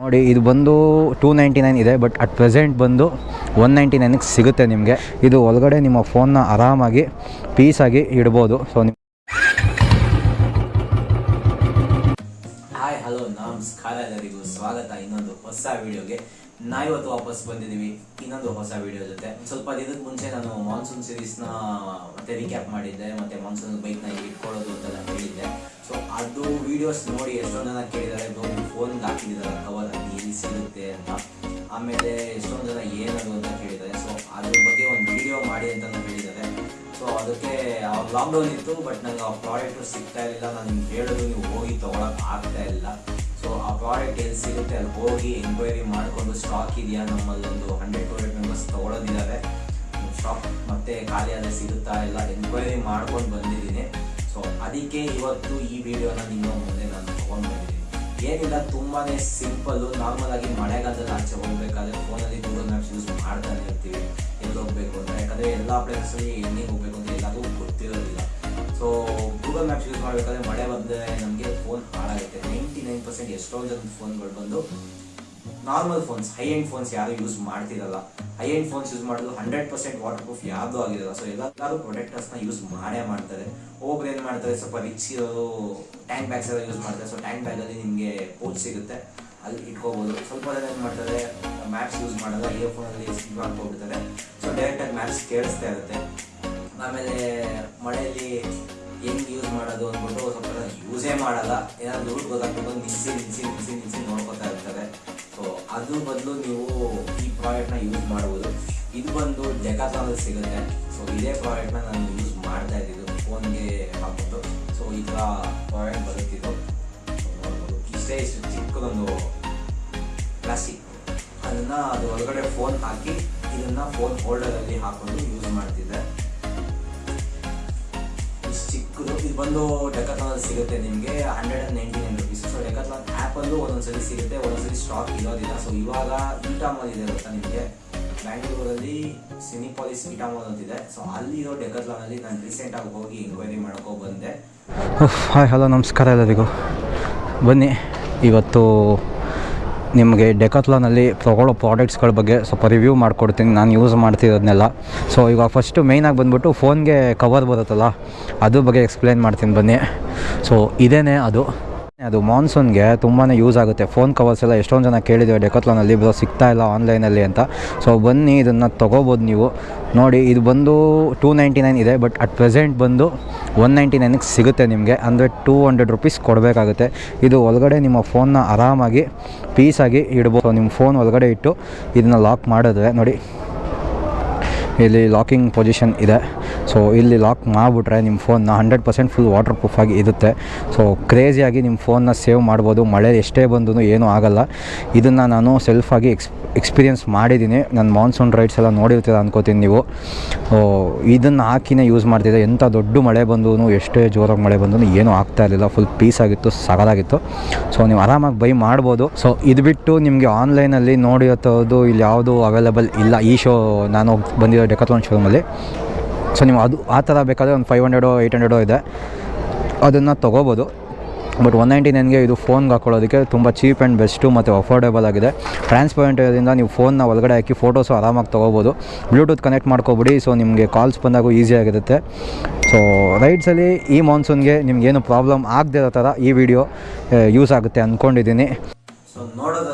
ನೋಡಿ, ಇದು ಬಂದು ಟೂ ನೈಂಟಿ ನೈನ್ ಇದೆ ಬಟ್ ಅಟ್ ಪ್ರೆಸೆಂಟ್ ಬಂದು ಒನ್ ನೈಂಟಿ ನೈನಿಗೆ ಸಿಗುತ್ತೆ ನಿಮಗೆ. ಇದು ಒಳಗಡೆ ನಿಮ್ಮ ಫೋನ್ನ ಆರಾಮಾಗಿ ಪೀಸಾಗಿ ಇಡ್ಬೋದು. ಸೊ ನಿಮ್ಮ ಹಾಯ್ ಹಲೋ ನಮಸ್ಕಾರ ಎಲ್ಲರಿಗೂ ಸ್ವಾಗತ ಇನ್ನೊಂದು ಹೊಸ ವಿಡಿಯೋಗೆ. ಇವತ್ತು ವಾಪಸ್ ಬಂದಿದ್ದೀವಿ, ಇನ್ನೊಂದು ಹೊಸ ವಿಡಿಯೋ ಜೊತೆ. ಸ್ವಲ್ಪ ದಿನದ ಮುಂಚೆ ನಾನು ಮಾನ್ಸೂನ್ ಸೀರೀಸ್ನ ಮತ್ತೆ ರೀಕ್ಯಾಪ್ ಮಾಡಿದ್ದೆ, ಮತ್ತೆ ಮಾನ್ಸೂನ್ ಬೈಕ್ನ ಇಟ್ಕೊಳ್ಳೋದು ಅಂತೆಲ್ಲ ಹೇಳಿದ್ದೆ. ಸೊ ಅದು ವಿಡಿಯೋಸ್ ನೋಡಿ ಎಷ್ಟೊಂದು ಜನ ಕೇಳಿದ್ದಾರೆ ಒಂದು ಫೋನ್ಗೆ ಹಾಕಿದ್ದಾರೆ ಕವರ್ ಅಲ್ಲಿ ಏನು ಸಿಗುತ್ತೆ ಅಂತ. ಆಮೇಲೆ ಎಷ್ಟೊಂದು ಜನ ಏನದು ಅಂತ ಕೇಳಿದ್ದಾರೆ ಸೊ ಅದ್ರ ಬಗ್ಗೆ ಒಂದು ವಿಡಿಯೋ ಮಾಡಿ ಅಂತ ಹೇಳಿದ್ದಾರೆ ಸೊ ಅದಕ್ಕೆ ಲಾಕ್ಡೌನ್ ಇತ್ತು ಬಟ್ ನನಗೆ ಆ ಪ್ರಾಡಕ್ಟ್ ಸಿಗ್ತಾ ಇರಲಿಲ್ಲ. ನಾನು ಹೇಳೋದು, ನೀವು ಹೋಗಿ ತೊಗೊಳಕ್ ಆಗ್ತಾ ಇಲ್ಲ. ಸೊ ಆ ಪ್ರಾಡಕ್ಟ್ ಎಲ್ಲಿ ಸಿಗುತ್ತೆ ಅಲ್ಲಿ ಹೋಗಿ ಎಂಕ್ವೈರಿ ಮಾಡಿಕೊಂಡು ಸ್ಟಾಕ್ ಇದೆಯಾ? ನಮ್ಮಲ್ಲಿ ಒಂದು ಹಂಡ್ರೆಡ್ ಟು ಹಂಡ್ರೆಡ್ ಮೆಂಬರ್ಸ್ ತೊಗೊಳೋದಿದ್ದಾರೆ ಸ್ಟಾಕ್ ಮತ್ತೆ ಖಾಲಿ ಆದರೆ ಸಿಗುತ್ತಾ ಇಲ್ಲ? ಎಂಕ್ವೈರಿ ಮಾಡ್ಕೊಂಡು ಬಂದಿದ್ದೀನಿ. ಸೊ ಅದಕ್ಕೆ ಇವತ್ತು ಈ ವಿಡಿಯೋನ ನಿಮ್ಮ ಮುಂದೆ ನಾನು ತೊಗೊಂಡು ಬಂದಿದ್ದೀನಿ ಏನಿಲ್ಲ ತುಂಬಾ ಸಿಂಪಲ್ಲು ನಾರ್ಮಲ್ ಆಗಿ ಮಳೆಗಾಲದಲ್ಲಿ ಆಚೆ ಹೋಗ್ಬೇಕಾದ್ರೆ ಫೋನಲ್ಲಿ ಗೂಗಲ್ ಮ್ಯಾಪ್ಸ್ ಯೂಸ್ ಮಾಡ್ತಾನೆ ಇರ್ತೀವಿ. ಎಲ್ಲಿ ಹೋಗ್ಬೇಕು ಅಂತ. ಯಾಕಂದರೆ ಎಲ್ಲ ಪ್ಲೇಸಲ್ಲಿ ಎಲ್ಲಿಗೆ ಹೋಗ್ಬೇಕು ಅಂತ ಎಲ್ಲಾದರೂ ಗೊತ್ತಿರೋದಿಲ್ಲ. ಸೊ ಗೂಗಲ್ ಮ್ಯಾಪ್ಸ್ ಯೂಸ್ ಮಾಡಬೇಕಾದ್ರೆ ಮಳೆ ಬಂದರೆ ನಮಗೆ ಫೋನ್ ಹಾಳಾಗುತ್ತೆ. ನೈಂಟಿ ನೈನ್ ಪರ್ಸೆಂಟ್ ಎಷ್ಟೊಂದು ಜನ ಫೋನ್ಗಳು ಬಂದು normal phones high end phones ಯಾರು ಯೂಸ್ ಮಾಡ್ತಿರಲ್ಲ. ಹೈ ಎಂಡ್ ಫೋನ್ಸ್ ಯೂಸ್ ಮಾಡೋದು ಹಂಡ್ರೆಡ್ ಪರ್ಸೆಂಟ್ ವಾಟರ್ ಪ್ರೂಫ್ ಯಾವುದು ಆಗಿರಲ್ಲ ಸೊ ಎಲ್ಲರೂ ಪ್ರೊಡಕ್ಟರ್ಸ್ನ ಯೂಸ್ ಮಾಡೇ ಮಾಡ್ತಾರೆ. ಒಬ್ಬರು ಏನು ಮಾಡ್ತಾರೆ, ಸ್ವಲ್ಪ ರಿಚ್ ಟ್ಯಾಂಕ್ ಬ್ಯಾಗ್ಸ್ ಎಲ್ಲ ಯೂಸ್ ಮಾಡ್ತಾರೆ. ಸೊ ಟ್ಯಾಂಕ್ ಬ್ಯಾಗಲ್ಲಿ ನಿಮಗೆ ಪೋಚ್ ಸಿಗುತ್ತೆ. ಅಲ್ಲಿ ಇಟ್ಕೋಬೋದು. ಸ್ವಲ್ಪ ಜನ ಏನು ಮಾಡ್ತಾರೆ ಮ್ಯಾಪ್ಸ್ ಯೂಸ್ ಮಾಡಲ್ಲ ಇಯರ್ಫೋನಲ್ಲಿ ಸ್ಕಿಪ್ ಮಾಡ್ಕೊಬಿಡ್ತಾರೆ ಸೊ ಡೈರೆಕ್ಟಾಗಿ ಮ್ಯಾಪ್ಸ್ ಕೇಳಿಸ್ತಾ ಇರುತ್ತೆ. ಆಮೇಲೆ ಮಳೆಯಲ್ಲಿ ಹೆಂಗ್ ಯೂಸ್ ಮಾಡೋದು ಅಂದ್ಬಿಟ್ಟು ಸ್ವಲ್ಪ ಯೂಸೇ ಮಾಡಲ್ಲ. ಏನಾದ್ರು ದುಡ್ಡು ಗೊತ್ತಾಗ್ಬಿಟ್ಟು ನಿಲ್ಸಿ ನಿಲ್ಸಿ ನಿಲ್ಸಿ ನಿಲ್ಸಿ ನೋಡ್ಕೊತಾ ಇರ್ತಾರೆ. ಅದ್ರ ಬದಲು ನೀವು ಈ ಪ್ರಾಡಕ್ಟ್ನ ಯೂಸ್ ಮಾಡ್ಬೋದು. ಇದು ಬಂದು ಡೆಕಾಥಾನಲ್ಲಿ ಸಿಗುತ್ತೆ. ಸೊ ಇದೇ ಪ್ರಾಡಕ್ಟ್ನ ನಾನು ಯೂಸ್ ಮಾಡ್ತಾ ಇದ್ದಿದ್ದು ಫೋನ್ಗೆ ಹಾಕ್ಬಿಟ್ಟು. ಸೊ ಈ ಥರ ಪ್ರಾಡಕ್ಟ್ ಬರುತ್ತಿದ್ದು ಇಷ್ಟೇ, ಇಷ್ಟು ಚಿಕ್ಕದೊಂದು ಪ್ಲಾಸ್ಟಿಕ್ ಅದನ್ನು ಅದು ಒಳಗಡೆ ಫೋನ್ ಹಾಕಿ, ಇದನ್ನು ಫೋನ್ ಹೋಲ್ಡರಲ್ಲಿ ಹಾಕೊಂಡು ಯೂಸ್ ಮಾಡ್ತಿದ್ದೆ. ಚಿಕ್ಕದು. ಇದು ಬಂದು ಡೆಕಾಥಾನಲ್ಲಿ ಸಿಗುತ್ತೆ ನಿಮಗೆ. Hundred and ninety nine rupees so Decathlon ಆ್ಯಪಲ್ಲೂ ಒಂದೊಂದ್ಸರಿ ಸಿಗುತ್ತೆ ಒಂದೊಂದ್ಸರಿ ಸ್ಟಾಕ್ ಇರೋದಿಲ್ಲ. ಸೊ ಇವಾಗ ಈಟಾಮಾಲ್ ಇದೆ ಗೊತ್ತಾ ನಿಮಗೆ. ಬ್ಯಾಂಗ್ಳೂರಲ್ಲಿ ಸಿನಿಪಾಲಿಸ್ ಇಟಾಮಾಲ್ ಅಂತ ಇದೆ ಸೊ ಅಲ್ಲಿರೋ ಡೆಕರ್ಲಾನಲ್ಲಿ ನಾನು ರೀಸೆಂಟಾಗಿ ಹೋಗಿ ಎಂಕ್ವೈರಿ ಮಾಡ್ಕೊ ಬಂದೆ. ಹಾಯ್ ಹಲೋ ನಮಸ್ಕಾರ ಎಲ್ಲರಿಗೂ. ಬನ್ನಿ, ಇವತ್ತು ನಿಮಗೆ ಡೆಕತ್ಲಾನಲ್ಲಿ ತೊಗೊಳ್ಳೋ ಪ್ರಾಡಕ್ಟ್ಸ್ಗಳ ಬಗ್ಗೆ ಸ್ವಲ್ಪ ರಿವ್ಯೂ ಮಾಡಿಕೊಡ್ತೀನಿ. ನಾನು ಯೂಸ್ ಮಾಡ್ತಿರೋದನ್ನೆಲ್ಲ ಸೊ ಇವಾಗ ಫಸ್ಟು ಮೇಯ್ನಾಗಿ ಬಂದ್ಬಿಟ್ಟು ಫೋನ್ಗೆ ಕವರ್ ಬರುತ್ತಲ್ಲ ಅದ್ರ ಬಗ್ಗೆ ಎಕ್ಸ್ಪ್ಲೇನ್ ಮಾಡ್ತೀನಿ ಬನ್ನಿ. ಸೊ ಇದೇನೇ ಅದು. ಅದು ಮಾನ್ಸೂನ್ಗೆ ತುಂಬಾ ಯೂಸ್ ಆಗುತ್ತೆ. ಫೋನ್ ಕವರ್ಸ್ ಎಲ್ಲ ಎಷ್ಟೊಂದು ಜನ ಕೇಳಿದ್ದೀವಿ ಡೆಕೋತ್ಲಾನಲ್ಲಿ ಬರೋ ಸಿಗ್ತಾ ಇಲ್ಲ ಆನ್ಲೈನಲ್ಲಿ ಅಂತ. ಸೊ ಬನ್ನಿ, ಇದನ್ನು ತೊಗೋಬೋದು ನೀವು. ನೋಡಿ, ಇದು ಬಂದು ಟೂ ನೈಂಟಿ ನೈನ್ ಇದೆ, ಬಟ್ ಅಟ್ ಪ್ರೆಸೆಂಟ್ ಬಂದು ಒನ್ ನೈಂಟಿ ನೈನಿಗೆ ಸಿಗುತ್ತೆ ನಿಮಗೆ. ಅಂದರೆ ಟೂ ಹಂಡ್ರೆಡ್ ರುಪೀಸ್ ಕೊಡಬೇಕಾಗುತ್ತೆ. ಇದು ಒಳಗಡೆ ನಿಮ್ಮ ಫೋನ್ನ ಆರಾಮಾಗಿ ಪೀಸಾಗಿ ಇಡ್ಬೋದು. ನಿಮ್ಮ ಫೋನ್ ಒಳಗಡೆ ಇಟ್ಟು ಇದನ್ನ ಲಾಕ್ ಮಾಡಿದ್ರೆ, ನೋಡಿ, ಇಲ್ಲಿ ಲಾಕಿಂಗ್ ಪೊಸಿಷನ್ ಇದೆ. ಸೊ ಇಲ್ಲಿ ಲಾಕ್ ಮಾಡಿಬಿಟ್ರೆ ನಿಮ್ಮ ಫೋನ್ನ hundred percent full waterproof ಆಗಿ ಇರುತ್ತೆ. ಸೊ ಕ್ರೇಜಿಯಾಗಿ ನಿಮ್ಮ ಫೋನ್ನ ಸೇವ್ ಮಾಡ್ಬೋದು. ಮಳೆ ಎಷ್ಟೇ ಬಂದರೂ ಏನೂ ಆಗಲ್ಲ. ಇದನ್ನು ನಾನು ಸೆಲ್ಫಾಗಿ ಎಕ್ಸ್ ಎಕ್ಸ್ಪೀರಿಯನ್ಸ್ ಮಾಡಿದ್ದೀನಿ. ನನ್ನ ಮಾನ್ಸೂನ್ ರೈಡ್ಸ್ ಎಲ್ಲ ನೋಡಿರ್ತೀರ ಅನ್ಕೋತೀನಿ ನೀವು. ಇದನ್ನು ಹಾಕಿನೇ ಯೂಸ್ ಮಾಡ್ತಿದ್ದೆ. ಎಂಥ ದೊಡ್ಡ ಮಳೆ ಬಂದೂ ಎಷ್ಟೇ ಜೋರಾಗಿ ಮಳೆ ಬಂದೂ ಏನೂ ಆಗ್ತಾ ಇರಲಿಲ್ಲ. ಫುಲ್ ಪೀಸ್ ಆಗಿತ್ತು ಸಗಲಾಗಿತ್ತು ಸೊ ನೀವು ಆರಾಮಾಗಿ ಬೈ ಮಾಡ್ಬೋದು. ಸೊ ಇದು ಬಿಟ್ಟು ನಿಮಗೆ ಆನ್ಲೈನಲ್ಲಿ ನೋಡಿರೋದು ಇಲ್ಲಿ ಯಾವುದು ಅವೈಲೇಬಲ್ ಇಲ್ಲ. ಈ ಶೋ ನಾನು ಬಂದಿರೋ ಡೆಕಾಥಾನ್ ಶೋರೂಮಲ್ಲಿ ಸೊ ನೀವು ಅದು ಆ ಥರ ಬೇಕಾದರೆ ಒಂದು ಫೈವ್ ಹಂಡ್ರೆಡೋ ಏಯ್ಟ್ ಹಂಡ್ರೆಡೋ ಇದೆ. ಅದನ್ನು ತೊಗೋಬೋದು. ಬಟ್ ಒನ್ ನೈಂಟಿ ನೈನ್ಗೆ ಇದು ಫೋನ್ಗೆ ಹಾಕೊಳ್ಳೋದಕ್ಕೆ ತುಂಬ ಚೀಪ್ ಆ್ಯಂಡ್ ಬೆಸ್ಟು ಮತ್ತು ಅಫೋರ್ಡೇಬಲ್ ಆಗಿದೆ. ಟ್ರಾನ್ಸ್ಪರೆಂಟ್ ಇರೋದ್ರಿಂದ ನೀವು ಫೋನ್ನ ಒಳಗಡೆ ಹಾಕಿ ಫೋಟೋಸು ಆರಾಮಾಗಿ ತೊಗೋಬೋದು. ಬ್ಲೂಟೂತ್ ಕನೆಕ್ಟ್ ಮಾಡ್ಕೊಬಿಡಿ ಸೊ ನಿಮಗೆ ಕಾಲ್ಸ್ ಬಂದಾಗೂ ಈಸಿಯಾಗಿರುತ್ತೆ ಸೊ ರೈಡ್ಸಲ್ಲಿ ಈ ಮಾನ್ಸೂನ್ಗೆ ನಿಮ್ಗೇನು ಪ್ರಾಬ್ಲಮ್ ಆಗದೆ ಇರೋ ಥರ ಈ ವಿಡಿಯೋ ಯೂಸ್ ಆಗುತ್ತೆ ಅಂದ್ಕೊಂಡಿದ್ದೀನಿ ಸೊ ನೋಡೋದಲ್ಲ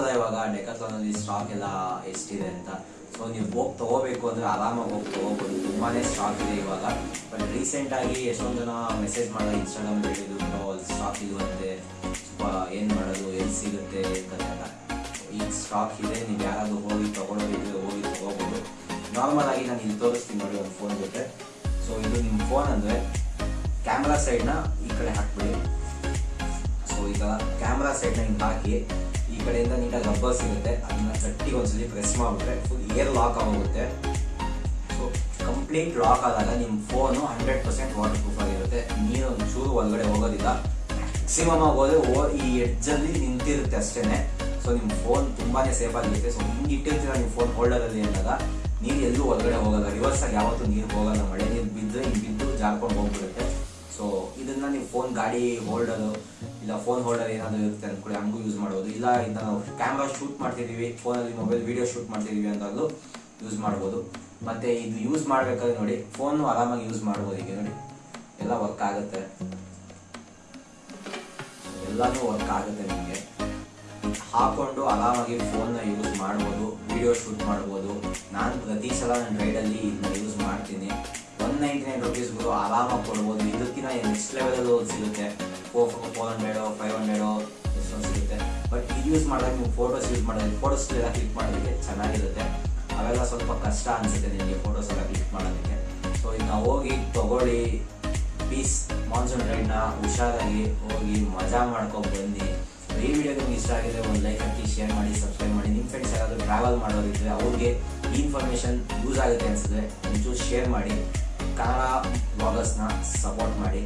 ಆರಾಮಾಗಿ ಹೋಗ್ತಾ ಹೋಗ್ಬೋದು ತುಂಬಾ ಸ್ಟಾಕ್ ಇದೆ ಇವಾಗ. ಬಟ್ ರೀಸೆಂಟ್ ಆಗಿ ಎಷ್ಟೊಂದು ಜನ ಮೆಸೇಜ್ ಮಾಡೋದು ಇನ್ಸ್ಟಾಗ್ರಾಮ್ ಹೇಳಿದ್ರು ಸ್ಟಾಕ್ ಇರುವಂತೆ ಏನು ಮಾಡೋದು, ಎಲ್ಲಿ ಸಿಗುತ್ತೆ? ಅಂತ. ಈಗ ಸ್ಟಾಕ್ ಇದೆ, ನೀವು ಯಾರಾದರೂ ಹೋಗಿ ತೊಗೊಳೋದಿದ್ರೆ ಹೋಗಿ ತೊಗೋಬೋದು. ನಾರ್ಮಲ್ ಆಗಿ ನಾನು ಇಲ್ಲಿ ತೋರಿಸ್ತೀನಿ ನೋಡಿ ಒಂದು ಫೋನ್ ಜೊತೆ. ಸೊ ಇದು ನಿಮ್ಮ ಫೋನ್ ಅಂದರೆ ಕ್ಯಾಮ್ರಾ ಸೈಡ್ನ ಈ ಕಡೆ ಹಾಕ್ಬಿಡಿ. ಸೊ ಈಗ ಕ್ಯಾಮ್ರಾ ಸೈಡ್ನ ಹಿಂಗೆ ಹಾಕಿ, ಈ ಕಡೆಯಿಂದ ನೀಟಾಗಿ ರಬ್ಬರ್ ಸಿಗುತ್ತೆ. ಅದನ್ನ ಗಟ್ಟಿಗೆ ಒಂದ್ಸಲಿ ಪ್ರೆಸ್ ಮಾಡಿಬಿಟ್ರೆ ಫುಲ್ ಏರ್ ಲಾಕ್ ಆಗೋಗುತ್ತೆ ಕಂಪ್ಲೀಟ್ ಲಾಕ್ ಆದಾಗ ನಿಮ್ಮ phone hundred percent waterproof ಆಗಿರುತ್ತೆ. ನೀರು ಒಂಚೂರು ಒಳಗಡೆ ಹೋಗೋದಿಲ್ಲ. ಮ್ಯಾಕ್ಸಿಮಮ್ ಆಗೋದ್ರೆ ಓ, ಈ ಎಡ್ಜಲ್ಲಿ ನಿಂತಿರುತ್ತೆ ಅಷ್ಟೇ ಸೊ ನಿಮ್ಮ ಫೋನ್ ತುಂಬಾನೇ ಸೇಫ್ ಆಗಿರುತ್ತೆ. ಸೊ ಹಿಂಗೆ ಇಟ್ಟಿರ್ತೀರ ನಿಮ್ಮ ಫೋನ್ ಹೋಲ್ಡರಲ್ಲಿ ಅಂದಾಗ ನೀರು ಎಲ್ಲೂ ಒಳಗಡೆ ಹೋಗಲ್ಲ. ರಿವರ್ಸ್ ಆಗಿ ಯಾವತ್ತೂ ನೀರು ಹೋಗಲ್ಲ ಮಳೆ. ನೀರು ಬಿದ್ದರೆ ಹಿಂಗೆ ಬಿದ್ದು ಜಾರ್ಕೊಂಡು ಹೋಗ್ಬಿಡುತ್ತೆ. ಸೊ ಇದನ್ನ ನೀವು ಫೋನ್ ಗಾಡಿ ಹೋಲ್ಡರು ಇಲ್ಲ ಫೋನ್ ಹೋಲ್ಡರ್ ಏನಾದರೂ ಇರುತ್ತೆ ಅಂದ್ಕೊಳ್ಳಿ ಹಂಗೂ ಯೂಸ್ ಮಾಡ್ಬೋದು. ಇಲ್ಲ ಇದನ್ನ ನಾವು ಕ್ಯಾಮ್ರಾ ಶೂಟ್ ಮಾಡ್ತಿದ್ದೀವಿ ಫೋನಲ್ಲಿ ಮೊಬೈಲ್ ವಿಡಿಯೋ ಶೂಟ್ ಮಾಡ್ತಿದ್ದೀವಿ ಅಂತಾಗಲೂ ಯೂಸ್ ಮಾಡ್ಬೋದು. ಮತ್ತು ಇದು ಯೂಸ್ ಮಾಡಬೇಕಾದ್ರೆ ನೋಡಿ ಫೋನು ಆರಾಮಾಗಿ ಯೂಸ್ ಮಾಡ್ಬೋದು ಈಗ ನೋಡಿ. ಎಲ್ಲ ವರ್ಕ್ ಆಗುತ್ತೆ. ಎಲ್ಲನೂ ವರ್ಕ್ ಆಗುತ್ತೆ ನಿಮಗೆ. ಹಾಕೊಂಡು ಆರಾಮಾಗಿ ಫೋನ್ನ ಯೂಸ್ ಮಾಡ್ಬೋದು ವಿಡಿಯೋ ಶೂಟ್ ಮಾಡ್ಬೋದು. ನಾನು ಪ್ರತಿ ಸಲ ನನ್ನ ರೈಡಲ್ಲಿ ಇದನ್ನ ಯೂಸ್ ಮಾಡ್ತೀನಿ. ಒನ್ ನೈಂಟಿ ನೈನ್ ರುಪೀಸ್ಗಳು ಆರಾಮಾಗಿ ಕೊಡ್ಬೋದು. ಇದಕ್ಕಿಂತ ನೆಕ್ಸ್ಟ್ ಲೆವೆಲಲ್ಲೂ ಸಿಗುತ್ತೆ. Four four hundred five hundred ಸಿಗುತ್ತೆ. ಬಟ್ ಇದು ಯೂಸ್ ಮಾಡಿದಾಗ ನೀವು ಫೋಟೋಸ್ ಯೂಸ್ ಮಾಡಿದ್ರೆ ಫೋಟೋಸ್ ಎಲ್ಲ ಕ್ಲಿಕ್ ಮಾಡೋದಕ್ಕೆ ಚೆನ್ನಾಗಿರುತ್ತೆ. ಅವೆಲ್ಲ ಸ್ವಲ್ಪ ಕಷ್ಟ ಅನಿಸುತ್ತೆ ನಿಮಗೆ ಫೋಟೋಸ್ ಎಲ್ಲ ಕ್ಲಿಕ್ ಮಾಡೋದಕ್ಕೆ. ಸೊ ನಾವು ಹೋಗಿ ತಗೊಳ್ಳಿ. ಪೀಸ್ ಮಾನ್ಸೂನ್ ರೈಡ್ನ ಹುಷಾರಾಗಿ ಹೋಗಿ ಮಜಾ ಮಾಡ್ಕೊಂಡು ಬನ್ನಿ. ಈ ವಿಡಿಯೋ ನಿಮ್ಗೆ ಇಷ್ಟ ಆಗಿದೆ ಒಂದು ಲೈಕ್ ಹಾಕಿ ಶೇರ್ ಮಾಡಿ ಸಬ್ಸ್ಕ್ರೈಬ್ ಮಾಡಿ. ನಿಮ್ಮ ಫ್ರೆಂಡ್ಸ್ ಯಾರಾದರೂ ಟ್ರಾವೆಲ್ ಮಾಡೋರಿದ್ರೆ ಅವ್ರಿಗೆ ಈ ಇನ್ಫಾರ್ಮೇಷನ್ ಯೂಸ್ ಆಗುತ್ತೆ ಅನಿಸಿದ್ರೆ ಒಂಚೂರು ಶೇರ್ ಮಾಡಿ. ಕನ್ನಡ ಬ್ಲಾಗರ್ಸ್ನ ಸಪೋರ್ಟ್ ಮಾಡಿ.